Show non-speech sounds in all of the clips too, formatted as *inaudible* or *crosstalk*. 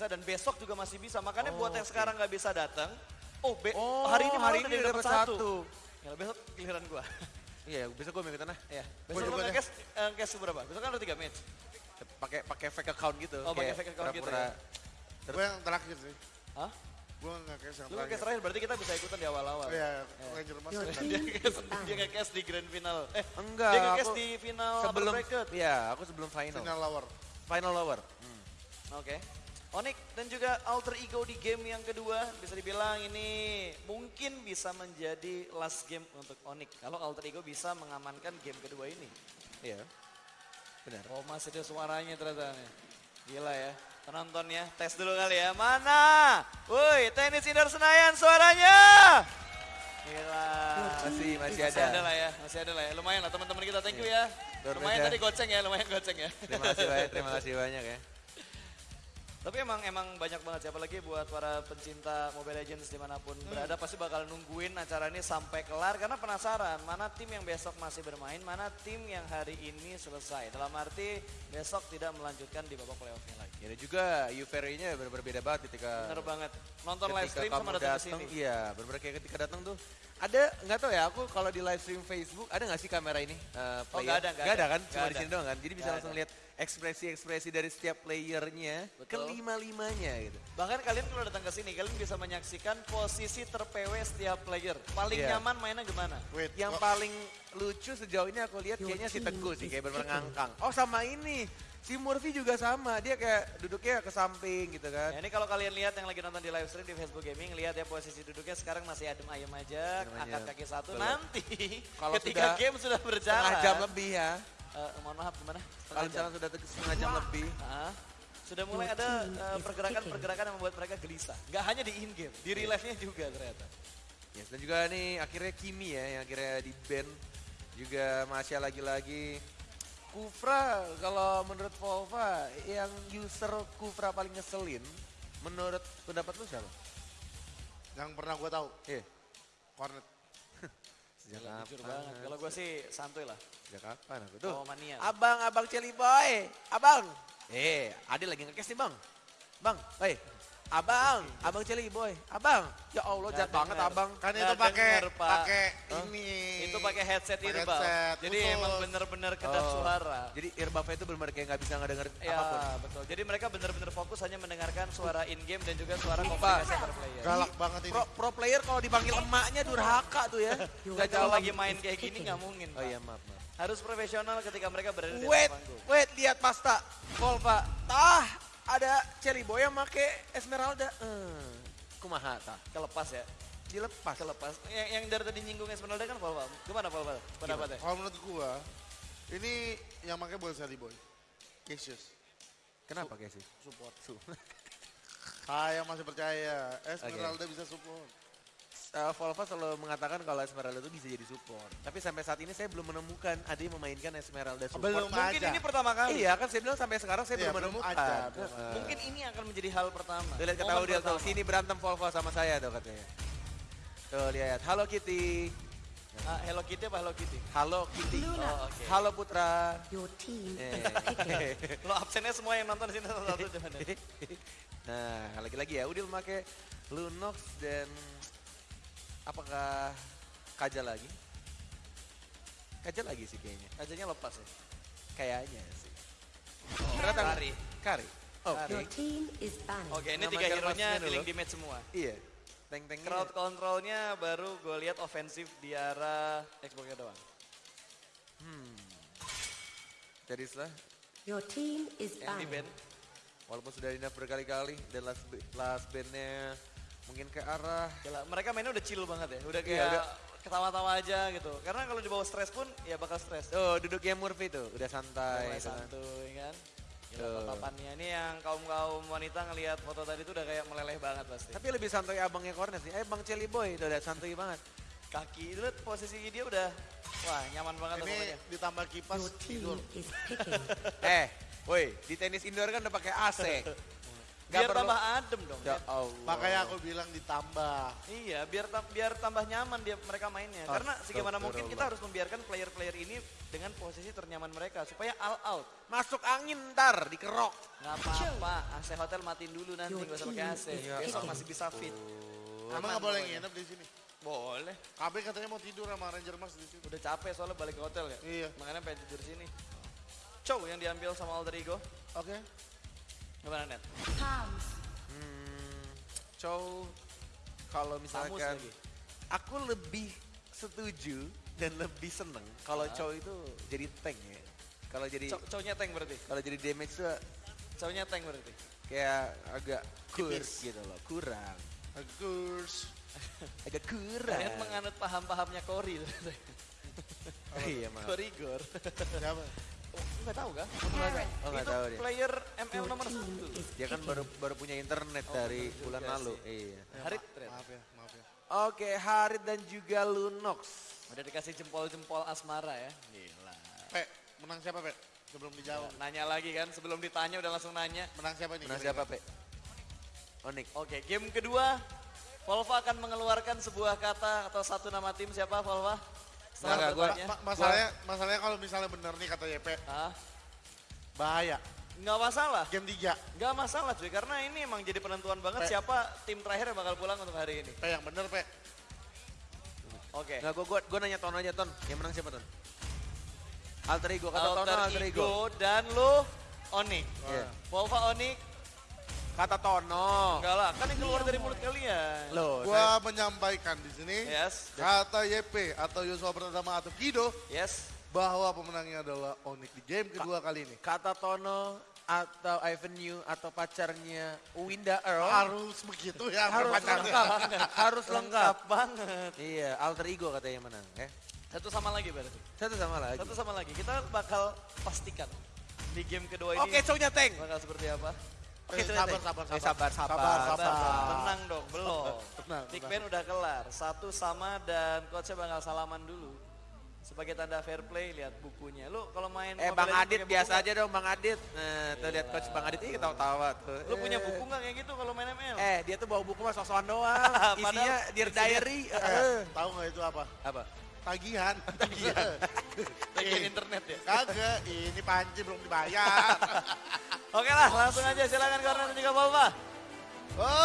bisa dan besok juga masih bisa. Makanya buat yang oke. sekarang nggak bisa datang, oh, be- Oh, hari ini hari ini udah dapat satu. satu. Ya, besok giliran gua. *laughs* Iya, besok gue minggu tanah. Iya. Gua Besok lu juga deh. nge-cash eh, berapa? Besok kan ada 3 match. Pakai pakai fake account gitu. Oh, pakai fake account gitu ya? Gue yang terakhir sih. Hah? Gue nggak kayak yang Lu terakhir. terakhir berarti kita bisa ikutan di awal-awal. Oh, Iya, Ranger Mas. Your dia is dia banned. nge-cash di grand final. Eh, Enggak, dia nge-cash aku di final sebelum upper bracket. Iya, aku sebelum final. Final lower. Final lower. Hmm. Oke. Onyx dan juga alter ego di game yang kedua bisa dibilang ini mungkin bisa menjadi last game untuk Onyx kalau alter ego bisa mengamankan game kedua ini. Iya. Benar. Oh masih ada suaranya ternyata nih. Gila ya. Penonton ya, tes dulu kali ya. Mana? Woi, tenis indoor Senayan suaranya. Gila. Masih masih Masih ada ada. lah ya, masih ada lah ya. Lumayan lah teman-teman kita, thank you ya. Luar Lumayan tadi goceng ya, lumayan goceng ya. Terima kasih banyak, terima kasih banyak ya. Tapi emang emang banyak banget siapa lagi buat para pencinta Mobile Legends di mana pun berada pasti bakal nungguin acara ini sampai kelar karena penasaran mana tim yang besok masih bermain, mana tim yang hari ini selesai. Dalam arti besok tidak melanjutkan di babak playoffnya lagi. Ya dan juga euforianya benar-benar beda banget ketika Bener banget. Nonton live stream sama datang ke datang, sini. Iya, benar-benar kayak ketika datang tuh ada nggak tahu ya aku kalau di live stream Facebook ada nggak sih kamera ini? eh, Oh, nggak ada, nggak Nggak ada ada. kan? Cuma di sini doang kan. Jadi bisa Nggak langsung ada. lihat ekspresi-ekspresi dari setiap playernya ke Betul. lima-limanya gitu. Bahkan kalian kalau datang ke sini kalian bisa menyaksikan posisi ter-PW setiap player. Paling Iya. nyaman mainnya gimana? Wait, Yang oh, paling lucu sejauh ini aku lihat kayaknya si Teguh sih kayak ngangkang. Oh sama ini, si Murphy juga sama. Dia kayak duduknya ke samping gitu kan. Ya ini kalau kalian lihat yang lagi nonton di live stream di Facebook Gaming, lihat ya posisi duduknya sekarang masih adem ayem aja, angkat kaki satu. Betul. Nanti Kalau ketika sudah game sudah berjalan. Jam lebih ya. Eh, mohon maaf gimana? Kalau misalnya sudah setengah jam lebih. Ah, sudah mulai ada eh, pergerakan-pergerakan yang membuat mereka gelisah. Gak hanya di in game, di real life-nya juga ternyata. Yes, dan juga nih akhirnya Kimi ya yang akhirnya di band juga Masya lagi-lagi Kufra kalau menurut Volva yang user Kufra paling ngeselin menurut pendapat lu siapa? yang pernah gue tahu, Iya. Cornet. Gila, jujur banget. Kalau gue sih santuy lah. Sejak kapan aku tuh? Oh mania. Abang, abang Celi Boy, abang. Eh, Ade lagi ngekes nih bang. Bang, eh, abang, abang Celi Boy, abang. Ya Allah, jahat banget denger. abang. Kan itu pakai pakai ini. Itu pakai headset headset, Jadi khusus. emang bener-bener kedap Oh, suara. Jadi earbuds itu benar-benar kayak nggak bisa ngedenger Ya apa pun. betul. Jadi mereka benar-benar fokus hanya mendengarkan suara in game dan juga suara komunikasi antar player. Galak banget ini. Pro, pro player kalau dipanggil emaknya durhaka tuh ya. *laughs* Gak kalau lagi main kayak gini nggak mungkin. Oh iya maaf maaf. Harus profesional ketika mereka berada di Wait, panggung. wait lihat pasta. Volva. Tah, ada Celi Boy yang make Esmeralda. Eh, kumaha tah? Kelepas ya. Dilepas. Kelepas. Yang, yang dari tadi nyinggung Esmeralda kan Volva. Gimana Volva? Pendapatnya? Kalau menurut gua, ini yang pakai bukan Sally Boy. Cassius. Kenapa kayak sih? Support. Saya masih percaya. Esmeralda bisa support. Uh, Volva selalu mengatakan kalau Esmeralda itu bisa jadi support. Tapi sampai saat ini saya belum menemukan ada yang memainkan Esmeralda support. Belum Mungkin aja. ini pertama kali. Iya kan saya bilang sampai sekarang saya Iya, belum menemukan. aja, belum. Mungkin ini akan menjadi hal pertama. Tuh lihat kata Udil tuh, sini berantem Volvo sama saya tuh katanya. Tuh lihat, halo Kitty. Ah, Hello Kitty apa Hello Kitty? Halo Kitty. Oh, oke. Halo Putra. Your team Eh. *laughs* Lo absennya semua yang nonton di sini satu-satu ya. *laughs* nah, lagi-lagi ya Udil pakai Lunox dan apakah Kajal lagi? Kajal lagi sih kayaknya. Kajanya lepas ya. Kayaknya sih. Oh, Ternyata Kari. Kari. Oke. Your team is banned. Oke, ini Nama tiga hero-nya killing damage semua. Iya. Tank-tanknya. Crowd control-nya baru gue lihat ofensif di arah Xbox-nya doang. Hmm. Jadi setelah Your team is Yang di band. banned. walaupun sudah dinaf berkali-kali dan last last bandnya mungkin ke arah Gila, mereka mainnya udah chill banget ya. Udah Iya, kayak udah. ketawa-tawa aja gitu. Karena kalau dibawa stres pun ya bakal stres. oh duduknya Murphy tuh udah santai. Mulai gitu kan. santuy kan. Gila tatapannya. Ini yang kaum-kaum wanita ngelihat foto tadi tuh udah kayak meleleh banget pasti. Tapi lebih santai abangnya Cornet sih. Eh Bang Celi Boy udah, udah santuy banget. Kaki itu liat posisi dia udah wah nyaman banget Ini pokoknya. ditambah kipas tidur. *laughs* eh, woi di tenis indoor kan udah pakai AC. *laughs* Biar perlu- tambah adem dong. Ya Net. Allah. Makanya aku bilang ditambah. Iya, biar tam- biar tambah nyaman dia mereka mainnya. Karena segimana mungkin kita harus membiarkan player-player ini dengan posisi ternyaman mereka supaya all out. Masuk angin ntar dikerok. Nggak apa-apa, AC hotel matiin dulu nanti, nggak usah pakai AC. is Besok masih bisa fit. Emang Aman nggak boleh nginep di sini. Boleh. KB katanya mau tidur sama Ranger Mas di sini. Udah capek soalnya balik ke hotel ya. Iya. Makanya pengen tidur sini. Chow yang diambil sama Alter Ego. Oke. Gimana net? Palms. Hmm, Chow kalau misalkan lagi. aku lebih setuju dan lebih seneng kalau Chow itu jadi tank ya. Kalau jadi Chow, Chow-nya tank berarti. kalau jadi damage tuh Chow-nya tank berarti. kayak agak kurs gitu loh, kurang. Bagus. *laughs* Agak kurang. Kalian menganut paham-pahamnya Cory. *laughs* iya, maaf. Korigor. Siapa? *laughs* Enggak tahu? Carrot. Oh, nggak tahu dia. player ML nomor satu. Dia kan baru baru punya internet Oh, dari bener bulan juga lalu. sih. Iya. Harit, Ma- Red. Maaf ya, maaf ya. Oke, Harit dan juga Lunox. Udah dikasih jempol-jempol asmara ya. Gila. Pe, menang siapa Pe? Sebelum dijawab. Nanya lagi kan, sebelum ditanya udah langsung nanya. Menang siapa nih? Menang siapa, Pe? Onik. Oke, game kedua. Volva akan mengeluarkan sebuah kata atau satu nama tim siapa Volva? Nggak, gua-. Ma- masalahnya, masalahnya kalau misalnya bener nih kata YP, Ah, bahaya. nggak masalah. Game 3. Nggak masalah cuy, karena ini emang jadi penentuan banget Pe- siapa tim terakhir yang bakal pulang untuk hari ini. Pe yang bener Pe. Oke. Nggak, gua, gua, gua nanya Ton aja, Ton. Yang menang siapa, Ton? Alter Ego, kata Tono Alter Alter Ego. Ego dan lu Onik. Iya. Volva Onik, Kata Tono. enggak lah, kan yang keluar dari mulut kalian. Loh, Gua menyampaikan di sini Yes, kata YP atau Yosua pertama atau Kido yes. bahwa pemenangnya adalah Onyx di game kedua kali ini. kata Tono atau Avenue atau pacarnya Winda Earl Harus begitu ya harus perpanjangannya. lengkap. harus lengkap. banget. Iya, Alter Ego katanya menang. Eh, Satu sama lagi berarti. satu sama lagi. Satu sama lagi. Kita bakal pastikan di game kedua ini Oke, cownya tank. bakal seperti apa. Oke, Eh, sabar, tank. sabar, Eh, sabar. sabar, Sabar, sabar. sabar. Tenang dong, belum. *laughs* Tenang, Big. Ben udah kelar. Satu sama dan coachnya bakal salaman dulu. Sebagai tanda fair play, lihat bukunya. Lu kalau main Eh, Bang Adit biasa aja dong, Bang Adit. Nah, tuh lihat coach Bang Adit, ih ketawa-tawa tuh. Lu punya Eh. buku nggak kayak gitu kalau main ML? Eh, dia tuh bawa buku mah sosokan doang. *laughs* Isinya Dear Diary. Eh, Eh. tahu nggak itu apa? Apa? Tagihan. *laughs* Tagihan. Bagian internet ya. Kagak, ini panci belum dibayar. Oke lah, langsung aja silakan Corner dan juga Volva.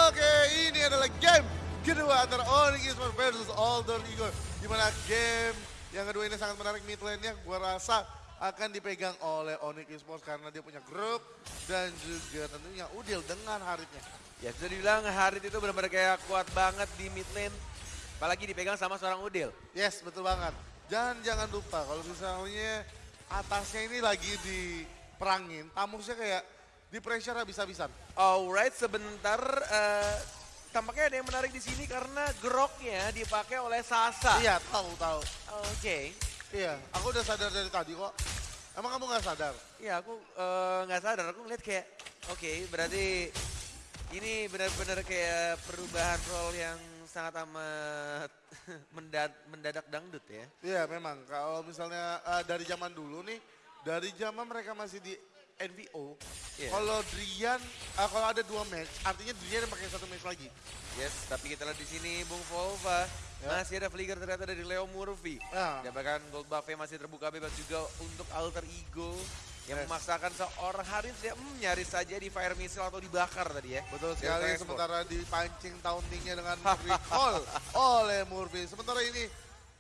Oke, ini adalah game kedua antara Onyx Esports versus Alter Ego. Di mana game yang kedua ini sangat menarik mid lane-nya. Gua rasa akan dipegang oleh Onyx Esports karena dia punya grup dan juga tentunya Udil dengan Haritnya. Ya sudah dibilang Harit itu benar-benar kayak kuat banget di mid lane. Apalagi dipegang sama seorang Udil. Yes, betul banget. Dan jangan lupa kalau misalnya atasnya ini lagi diperangin, tamusnya kayak di pressure habis-habisan. Alright, sebentar. eh, tampaknya ada yang menarik di sini karena groknya dipakai oleh Sasa. Iya, tahu tahu. Oke. Iya, aku udah sadar dari tadi kok. Emang kamu nggak sadar? Iya, aku eh, nggak sadar. Aku ngeliat kayak, oke, berarti ini benar-benar kayak perubahan role yang sangat amat *laughs* mendad- mendadak dangdut ya. Iya memang kalau misalnya eh, dari zaman dulu nih, dari zaman mereka masih di NVO, Iya. kalau Drian, eh, kalau ada dua match, artinya Drian yang pakai satu match lagi. Yes, tapi kita lihat di sini Bung Volva Ya. masih ada flicker ternyata dari Leo Murphy. Ya. Dan bahkan gold buff masih terbuka bebas juga untuk alter ego yang Yes. memaksakan seorang Haris ya hmm, nyaris saja di fire missile atau dibakar tadi ya. Betul sekali, transport. sementara dipancing tauntingnya dengan recall oleh Murphy. Sementara ini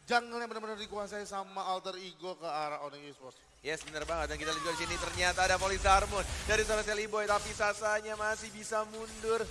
jungle yang benar-benar dikuasai sama alter ego ke arah Onyx Esports. Yes benar banget dan kita lihat juga di sini ternyata ada Polisarmon dari seorang Sally Boy tapi Sasanya masih bisa mundur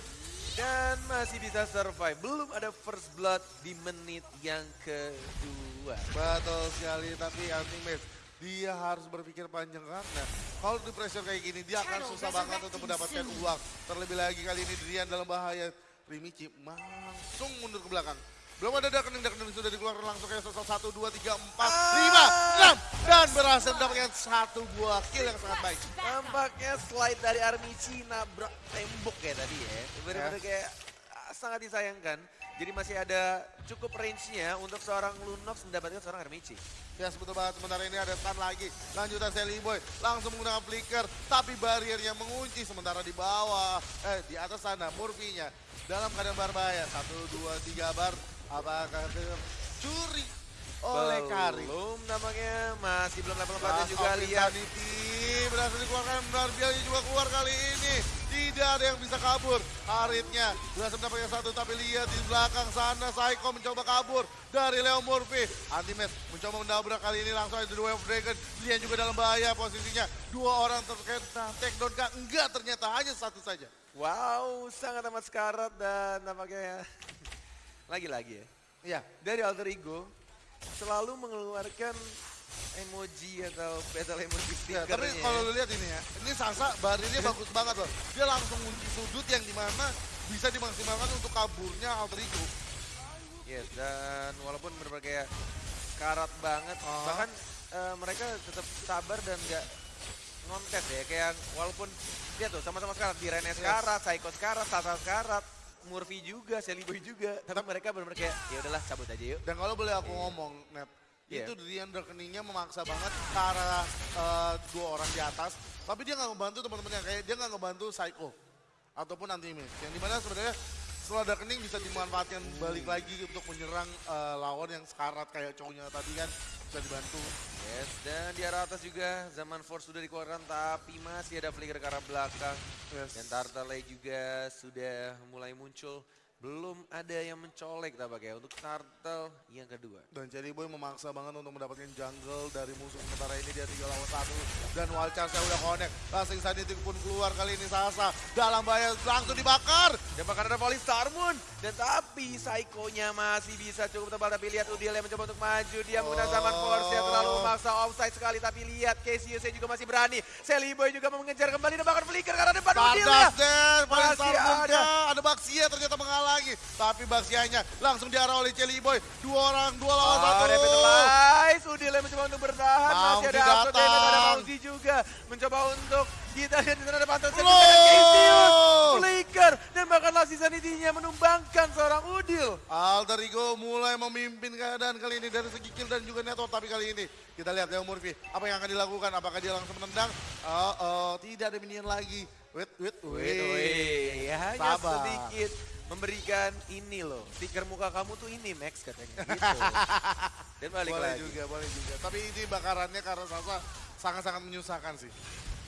dan masih bisa survive. Belum ada first blood di menit yang kedua. Betul sekali, tapi hunting match dia harus berpikir panjang karena kalau di pressure kayak gini dia akan susah banget untuk mendapatkan uang. Terlebih lagi kali ini Drian dalam bahaya. Primici langsung mundur ke belakang. Belum ada darkening, darkening sudah dikeluarkan langsung kayak sosok satu, dua, tiga, empat, lima, enam. Dan berhasil mendapatkan satu buah kill yang sangat baik. Tampaknya slide dari Armici nabrak tembok ya tadi ya. Benar-benar Yes. kayak ah, sangat disayangkan. Jadi masih ada cukup range-nya untuk seorang Lunox mendapatkan seorang Hermici. Ya betul banget, sementara ini ada stun lagi. Lanjutan Sally Boy, langsung menggunakan flicker. Tapi barriernya mengunci sementara di bawah, eh di atas sana Murphy-nya. Dalam keadaan berbahaya, satu, dua, tiga bar. Apakah curi oleh Kari. Belum nampaknya masih belum level 4 dan Last juga lihat berhasil dikeluarkan, Barbielnya juga keluar kali ini. Tidak ada yang bisa kabur. Haritnya berhasil mendapatkan satu, tapi lihat di belakang sana Saiko mencoba kabur dari Leo Murphy. Antimet mencoba mendabrak kali ini langsung ada dua Wave Dragon. Lian juga dalam bahaya posisinya. Dua orang terkena takedown kah? Enggak ternyata hanya satu saja. wow sangat amat sekarat dan nampaknya lagi-lagi ya. Iya. Dari alter ego selalu mengeluarkan emoji atau battle emoji Ya, tapi kalau lu lihat ini ya, ini Sasa barirnya bagus banget loh. Dia langsung kunci sudut yang di mana bisa dimaksimalkan untuk kaburnya Alter Ego. Yes, dan walaupun benar kayak karat banget, Oh. bahkan eh, mereka tetap sabar dan nggak ngontes ya. Kayak walaupun dia tuh sama-sama sekarat, di Rene sekarat, Saiko sekarat, Sasa sekarat, Murphy juga, Sally Boy juga. Tapi mereka benar-benar kayak ya udahlah cabut aja yuk. Dan kalau boleh aku ngomong, Net, Iya. itu Drian rekeningnya memaksa banget ke arah eh, dua orang di atas. Tapi dia nggak ngebantu teman-temannya, kayak dia nggak ngebantu Psycho ataupun Anti-Mage. Yang di mana sebenarnya setelah rekening bisa dimanfaatkan balik lagi untuk menyerang eh, lawan yang sekarat kayak cowoknya tadi kan bisa dibantu. Yes, dan di arah atas juga Zaman Force sudah dikeluarkan tapi masih ada flicker ke arah belakang. Yes. Dan Tartale juga sudah mulai muncul. Belum ada yang mencolek tampaknya untuk Turtle yang kedua. Dan Cherry Boy memaksa banget untuk mendapatkan jungle dari musuh sementara ini dia 3 lawan 1 dan wild charge udah connect. Lasting Sanity pun keluar kali ini Sasa dalam bahaya langsung dibakar. Dan bahkan ada Volley Starmoon. Dan tapi Psycho-nya masih bisa cukup tebal. Tapi lihat Udil yang mencoba untuk maju. Dia menggunakan zaman force yang terlalu memaksa offside sekali. Tapi lihat Casey juga masih berani. Sally Boy juga mau mengejar kembali. Dan bahkan flicker karena depan Udil ya. Paling Starmoon-nya. ada. Ada Baxia ternyata menghalangi. Tapi Baxianya langsung diarah oleh Cherry Boy. Dua orang, dua lawan Oh, satu. revitalize. Udil yang mencoba untuk bertahan. Masih ada Astro Damon, ada. Mauzi juga. Mencoba untuk kita lihat di sana ada Pantheon Loh. Cassius. Flicker. Dan bahkan Lassie Sanity-nya menumbangkan seorang Udil. Alter Ego mulai memimpin keadaan kali ini dari segi kill dan juga network. Tapi kali ini kita lihat Leo Murphy. Apa yang akan dilakukan? Apakah dia langsung menendang? Oh, oh, tidak ada minion lagi. Wait, wait, Wait, wait. wait. Ya, hanya Sabar. sedikit memberikan ini loh. Stiker muka kamu tuh ini Max katanya gitu. *laughs* Dan balik boleh lagi. juga, boleh juga. Tapi ini bakarannya karena Sasa sangat-sangat menyusahkan sih.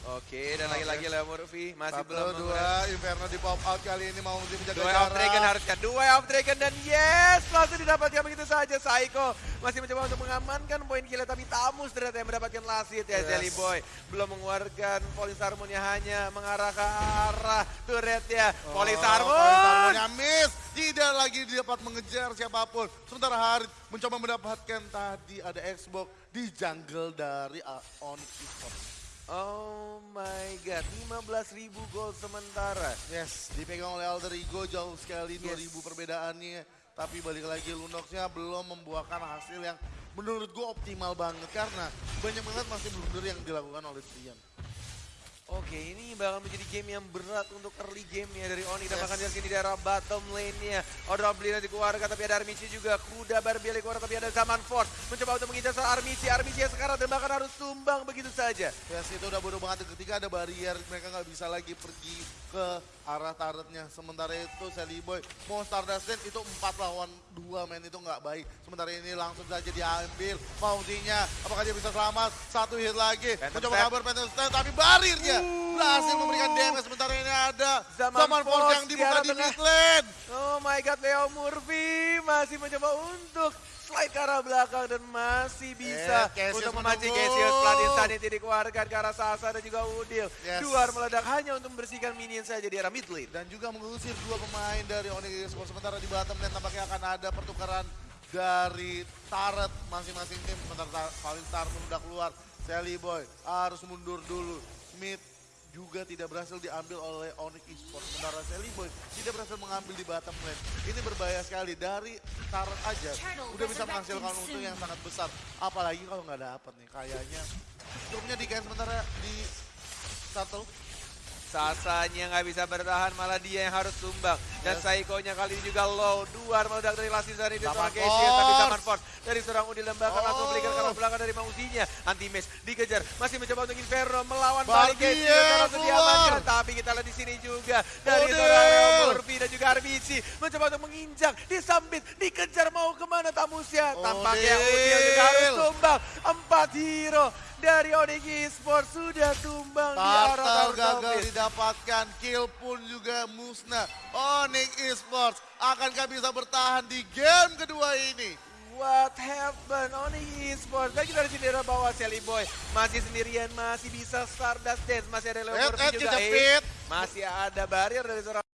Oke, dan lagi-lagi Leo Murphy masih Satu, belum dua, Inferno di pop out kali ini mau menjaga Dua jarak. of Dragon harusnya, dua of Dragon dan yes, langsung didapatkan begitu saja. Psycho masih mencoba untuk mengamankan poin kill tapi Tamus ternyata yang mendapatkan lasit ya Yes. Jelly Boy. Belum mengeluarkan Polisarmonnya hanya mengarah ke arah turret ya. Oh, Polisarmon. Polisarmonnya miss. Tidak lagi dapat mengejar siapa pun. Sementara Harit mencoba mendapatkan tadi ada Xbox di jungle dari Onyx Esports. Oh my god, 15.000 gol sementara. Yes, dipegang oleh Alter Ego jauh sekali Yes. 2000 perbedaannya. Tapi balik lagi Lunoxnya belum membuahkan hasil yang menurut gue optimal banget. Karena banyak banget masih blunder yang dilakukan oleh Trian. Oke, ini bakal menjadi game yang berat untuk early game ya dari Oni. Dan Yes. bahkan di daerah bottom lane-nya. Odra Blina dikeluarkan tapi ada Armici juga. Kuda Barbie keluar tapi ada Zaman Force. Mencoba untuk mengincar Armici. Armici yang sekarang dan bahkan harus tumbang begitu saja. Yes, itu udah bodoh banget ketika ada barrier mereka nggak bisa lagi pergi ke arah turretnya. Sementara itu Sally Boy mau Stardust Dance itu 4 lawan 2 men itu nggak baik. Sementara ini langsung saja diambil Mauzinya. Apakah dia bisa selamat? Satu hit lagi. Phantom Mencoba kabur Phantom Step tapi barirnya berhasil memberikan damage. Sementara ini ada Zaman Zaman Force yang di dibuka di mid lane. Oh my god, Leo Murphy masih mencoba untuk slide ke arah belakang dan masih bisa Cassius untuk memancing. Cassius. Pelan Insanity dikeluarkan ke arah Sasa dan juga Udil. Yes. Duar meledak hanya untuk membersihkan minion saja di arah mid lane. dan juga mengusir dua pemain dari Onyx Esports. Sementara di bottom lane tampaknya akan ada pertukaran dari turret masing-masing tim. Sementara Starman udah keluar. Sally Boy harus mundur dulu. Mid juga tidak berhasil diambil oleh Onyx Esports. Sementara Sally Boy tidak berhasil mengambil di bottom lane. Ini berbahaya sekali. Dari turret aja udah bisa menghasilkan untung yang sangat besar. Apalagi kalau nggak dapat nih. Kayaknya grupnya di sementara di Turtle Sasanya nggak bisa bertahan, malah dia yang harus tumbang. Dan Yes. Saikonya kali ini juga low. Dua meledak dari Lastis dari seorang Casey, tapi Force. zaman Force dari seorang Udil Lembakan langsung Oh. belikan ke arah belakang dari Mausinya. Anti-Miss dikejar, masih mencoba untuk Inferno melawan balik Casey. langsung diamankan. Kita lihat di sini juga dari seorang Murphy dan juga RBC mencoba untuk menginjak, disambit, dikejar mau ke mana Tamusya. Tampaknya Udil. Juga harus tumbang. Empat hero dari Onyx Esports sudah tumbang di arah gagal didapatkan, kill pun juga musnah. Onyx Esports akankah bisa bertahan di game kedua ini? What happened on esports? Baik kita di sini ada bawah Sally Boy. Masih sendirian, masih bisa Stardust Dance. Masih ada Leo Murphy juga. Eh, masih ada barrier dari seorang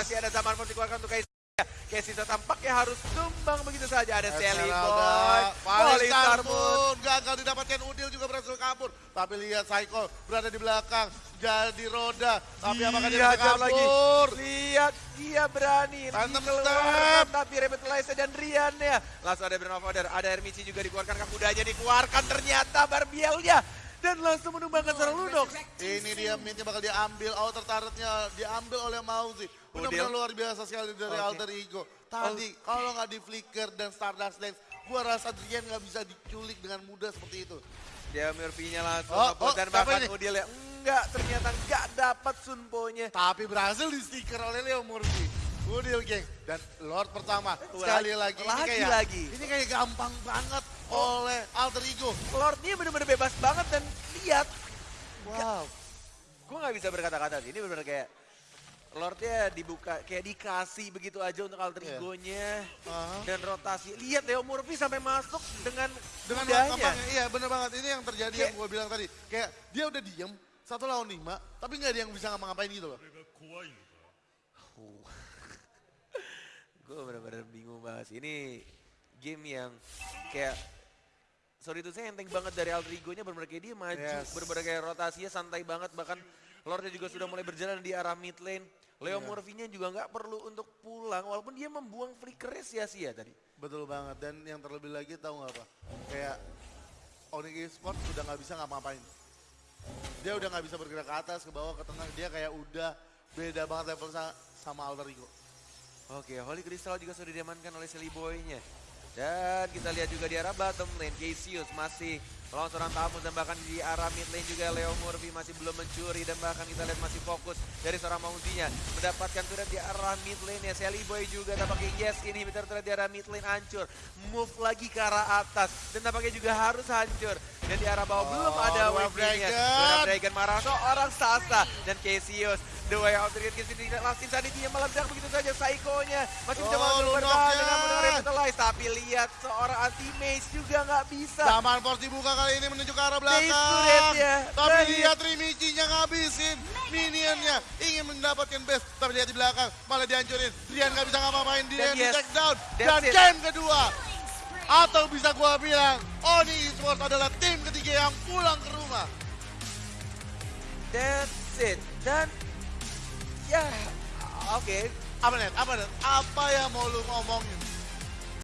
masih ada zaman pun dikeluarkan untuk Casey. Casey tampaknya harus tumbang begitu saja. Ada Sally Boy, Polistar Moon. pun gagal didapatkan Udil juga berhasil kabur. Tapi lihat Psycho berada di belakang, jadi roda. Tapi apakah dia bisa lagi. Lihat dia berani Tantem step. tapi Revitalizer dan Rian ya. Langsung ada Order, ada Hermici juga dikeluarkan kudanya dikeluarkan ternyata Barbielnya dan langsung menumbangkan seorang Lunox. Ini dia mintnya bakal diambil, outer turretnya diambil oleh Mauzi. Benar-benar Udil. luar biasa sekali dari Oke. alter ego. Tadi kalau nggak di flicker dan Stardust Dance, gua rasa Drian nggak bisa diculik dengan mudah seperti itu. Dia Murphy-nya langsung Oh, oh, dan bahkan? Udil ya enggak ternyata enggak dapat Sunpo-nya. Tapi berhasil di stiker oleh Leo Murphy. Udil geng. Dan Lord pertama. Sekali lagi. Ini lagi, kayak, lagi. Ini kayak gampang banget oleh alter ego. Lordnya bener-bener bebas banget dan lihat Wow. gue nggak bisa berkata-kata sih. Ini bener-bener kayak Lordnya dibuka, kayak dikasih begitu aja untuk alter Iya. egonya Aha. dan rotasi. Lihat Leo Murphy sampai masuk dengan Dengan gampangnya, iya bener banget. Ini yang terjadi Kayak- yang gue bilang tadi. Kayak dia udah diem, satu lawan lima, tapi nggak ada yang bisa ngapa-ngapain gitu loh. Gue bener-bener bingung banget sih. Ini game yang kayak sorry itu saya enteng banget dari alter egonya bener-bener kayak dia maju, Yes. bener-bener kayak rotasinya santai banget bahkan Lordnya juga sudah mulai berjalan di arah mid lane. Leo Iya. Murphy-nya juga nggak perlu untuk pulang walaupun dia membuang flickernya sia-sia tadi. Betul banget. Dan yang terlebih lagi tahu nggak apa? Kayak Onyx Esports udah nggak bisa ngapa-ngapain. Dia udah nggak bisa bergerak ke atas, ke bawah, ke tengah. Dia kayak udah beda banget level sa- sama alter ego. Oke, Holy Crystal juga sudah diamankan oleh Silly Boy-nya. Dan kita lihat juga di arah bottom lane, Cassius masih melawan seorang tamu dan bahkan di arah mid lane juga Leo Murphy masih belum mencuri dan bahkan kita lihat masih fokus dari seorang Mauzinya mendapatkan turret di arah mid lane ya Sally Boy juga tampaknya yes inhibitor turret di arah mid lane hancur. Move lagi ke arah atas dan tampaknya juga harus hancur dan di arah bawah belum Oh, ada Dwarf wave-nya Dragon. Dwarf Dragon marah seorang Sasa dan Cassius the way out dari Cassius tidak langsung sanity meledak begitu saja Psycho-nya masih mencoba Oh, untuk bertahan dengan benar revitalize tapi lihat seorang anti-mage juga nggak bisa Zaman Force dibuka kali ini menuju ke arah belakang. Tapi Dan- lihat Rimichi-nya ngabisin. Minionnya ingin mendapatkan base. Tapi lihat di belakang malah dihancurin. Rian nggak bisa ngapa-ngapain. Dia Dan di take down. Dan it. game kedua. Atau bisa gua bilang Oni Esports adalah tim ketiga yang pulang ke rumah. that's it dan ya oke Apa net? Apa net? Apa yang mau lu ngomongin?